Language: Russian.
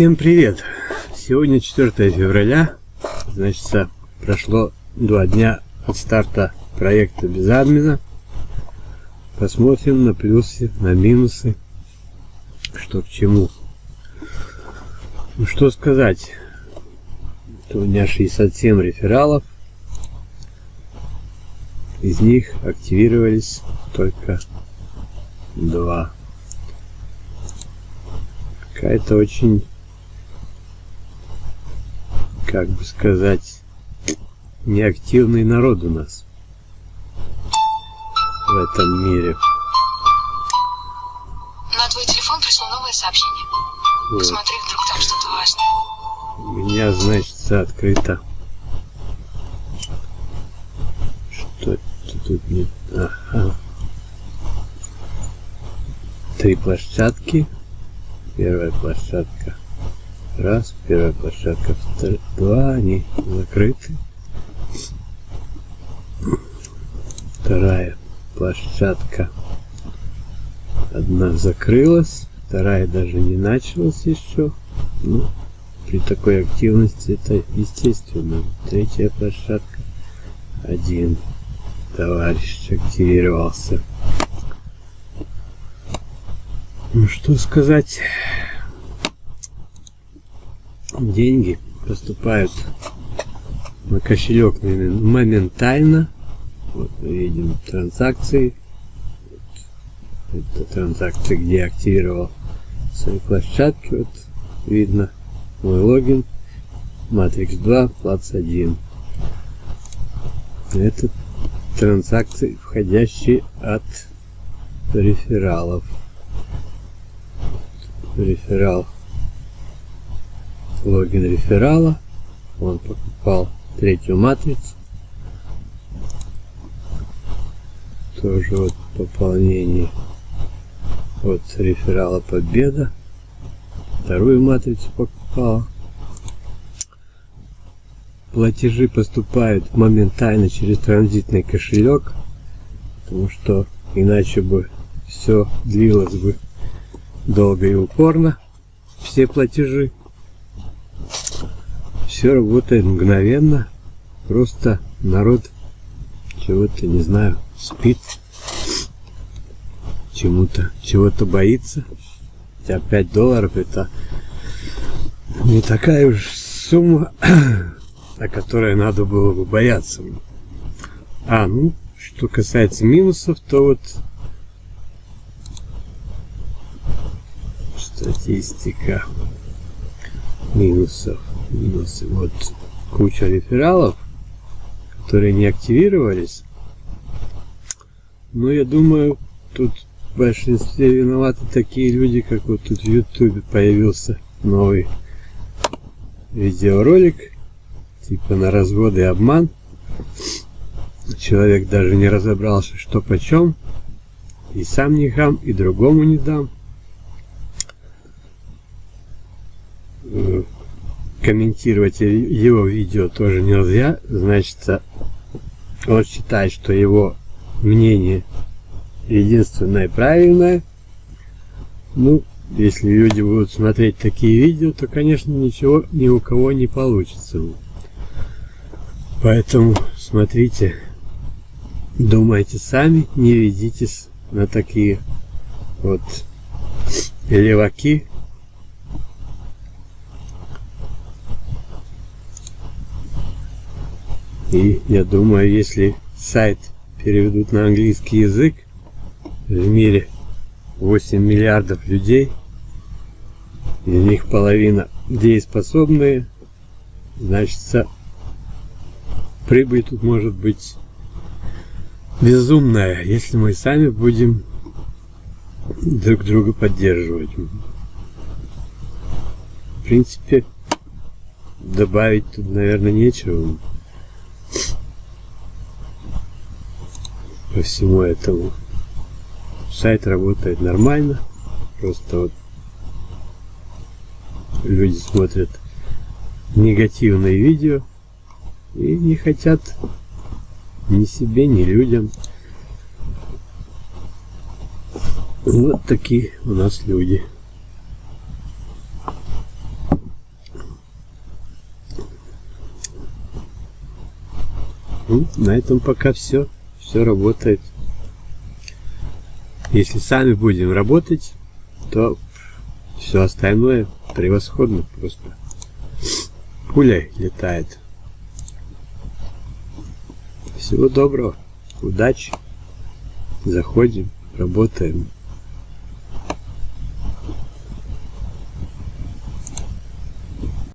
Всем привет! Сегодня 4 февраля, значит, прошло два дня от старта проекта без админа. Посмотрим на плюсы, на минусы, что к чему. Ну что сказать, у меня 67 рефералов, из них активировались только два. Какая-то очень как бы сказать, неактивный народ у нас в этом мире. На твой телефон пришло новое сообщение. Вот. Посмотри, вдруг там что-то важное. У меня, значит, открыто. Что это тут не... Ага. Три площадки. Первая площадка Раз, первая площадка, вторая, два, они закрыты. Вторая площадка, одна закрылась, вторая даже не началась еще. Ну, при такой активности это естественно. Третья площадка, один товарищ активировался. Ну, что сказать деньги поступают на кошелек моментально. Вот мы видим транзакции. Это транзакции, где я активировал свои площадки. Вот видно мой логин. Matrix 2, плац 1. Это транзакции, входящие от рефералов. Реферал логин реферала. Он покупал третью матрицу. Тоже вот пополнение от реферала Победа. Вторую матрицу покупал. Платежи поступают моментально через транзитный кошелек, потому что иначе бы все длилось бы долго и упорно. Все платежи все работает мгновенно. Просто народ чего-то, не знаю, спит, чему-то, чего-то боится. Хотя 5 долларов это не такая уж сумма, о которой надо было бы бояться. А, ну, что касается минусов, то вот статистика минусов минусы. Вот куча рефералов, которые не активировались. Но я думаю, тут в большинстве виноваты такие люди, как вот тут в ютубе появился новый видеоролик, типа на развод и обман. Человек даже не разобрался, что почем. И сам не хам, и другому не дам. Комментировать его видео тоже нельзя. Значит, он считает, что его мнение единственное правильное. Ну, если люди будут смотреть такие видео, то, конечно, ничего ни у кого не получится. Поэтому смотрите, думайте сами, не ведитесь на такие вот леваки, И я думаю, если сайт переведут на английский язык, в мире 8 миллиардов людей, из них половина дееспособные, значит, прибыль тут может быть безумная, если мы сами будем друг друга поддерживать. В принципе, добавить тут, наверное, нечего. ко всему этому. Сайт работает нормально. Просто вот люди смотрят негативные видео и не хотят ни себе, ни людям. Вот такие у нас люди. Ну, на этом пока все. Все работает. Если сами будем работать, то все остальное превосходно просто. Пуля летает. Всего доброго. Удачи. Заходим, работаем.